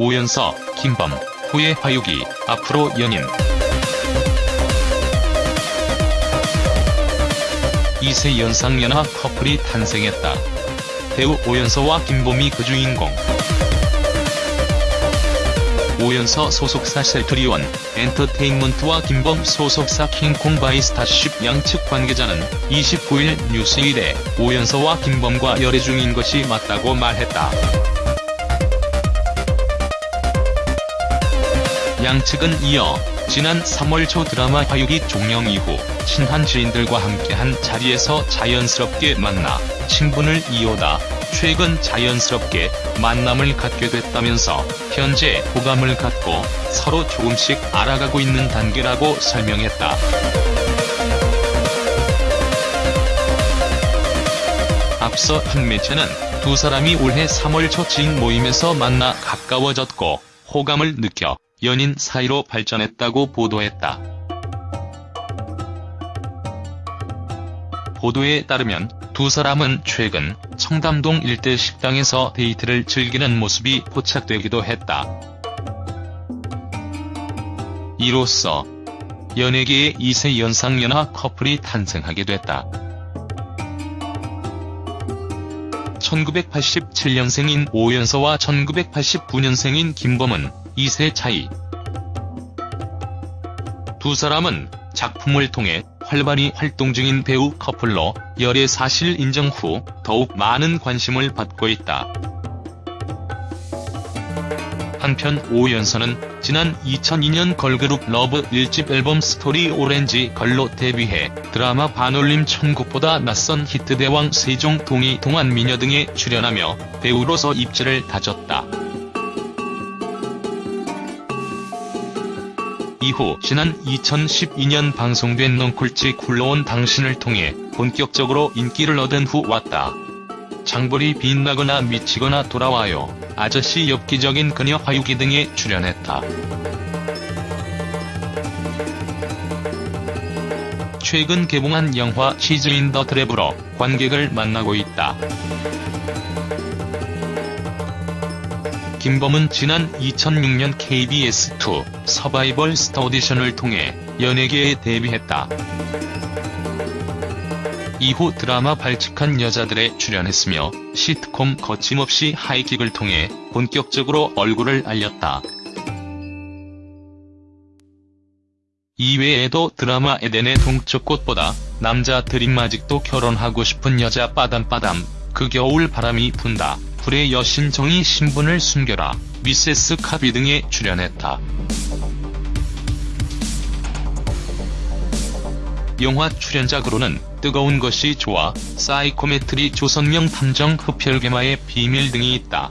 오연서, 김범, 후의 화유기, 앞으로 연인. 이세 연상연하 커플이 탄생했다. 배우 오연서와 김범이 그 주인공. 오연서 소속사 셀트리온 엔터테인먼트와 김범 소속사 킹콩 by 스타쉽 양측 관계자는 29일 뉴스1에 오연서와 김범과 열애 중인 것이 맞다고 말했다. 양측은 이어 지난 3월 초 드라마 화육이 종영 이후 친한 지인들과 함께한 자리에서 자연스럽게 만나 친분을 이어다 최근 자연스럽게 만남을 갖게 됐다면서 현재 호감을 갖고 서로 조금씩 알아가고 있는 단계라고 설명했다. 앞서 한 매체는 두 사람이 올해 3월 초 지인 모임에서 만나 가까워졌고 호감을 느껴 연인 사이로 발전했다고 보도했다. 보도에 따르면 두 사람은 최근 청담동 일대 식당에서 데이트를 즐기는 모습이 포착되기도 했다. 이로써 연예계의 2세 연상연하 커플이 탄생하게 됐다. 1987년생인 오연서와 1989년생인 김범은 2세 차이. 두 사람은 작품을 통해 활발히 활동 중인 배우 커플로 열애 사실 인정 후 더욱 많은 관심을 받고 있다. 한편 오연서는 지난 2002년 걸그룹 LUV 1집 앨범 Story Orange Girl로 데뷔해 드라마 반올림 천국보다 낯선 히트 대왕세종 동이 동안미녀 등에 출연하며 배우로서 입지를 다졌다. 이후 지난 2012년 방송된 넝쿨지 굴러온 당신을 통해 본격적으로 인기를 얻은 후 왔다. 장볼이 빛나거나 미치거나 돌아와요. 아저씨 엽기적인 그녀 화유기 등에 출연했다. 최근 개봉한 영화 치즈 인 더 트랩으로 관객을 만나고 있다. 김범은 지난 2006년 KBS2 서바이벌 스타 오디션을 통해 연예계에 데뷔했다. 이후 드라마 발칙한 여자들에 출연했으며 시트콤 거침없이 하이킥을 통해 본격적으로 얼굴을 알렸다. 이외에도 드라마 에덴의 동쪽 꽃보다 남자 드림 아직도 결혼하고 싶은 여자 빠담빠담 그 겨울 바람이 분다 불의 여신 정이 신분을 숨겨라 미세스 캅2 등에 출연했다. 영화 출연작으로는 뜨거운 것이 좋아, 사이코메트리 조선명 탐정 흡혈괴마의 비밀 등이 있다.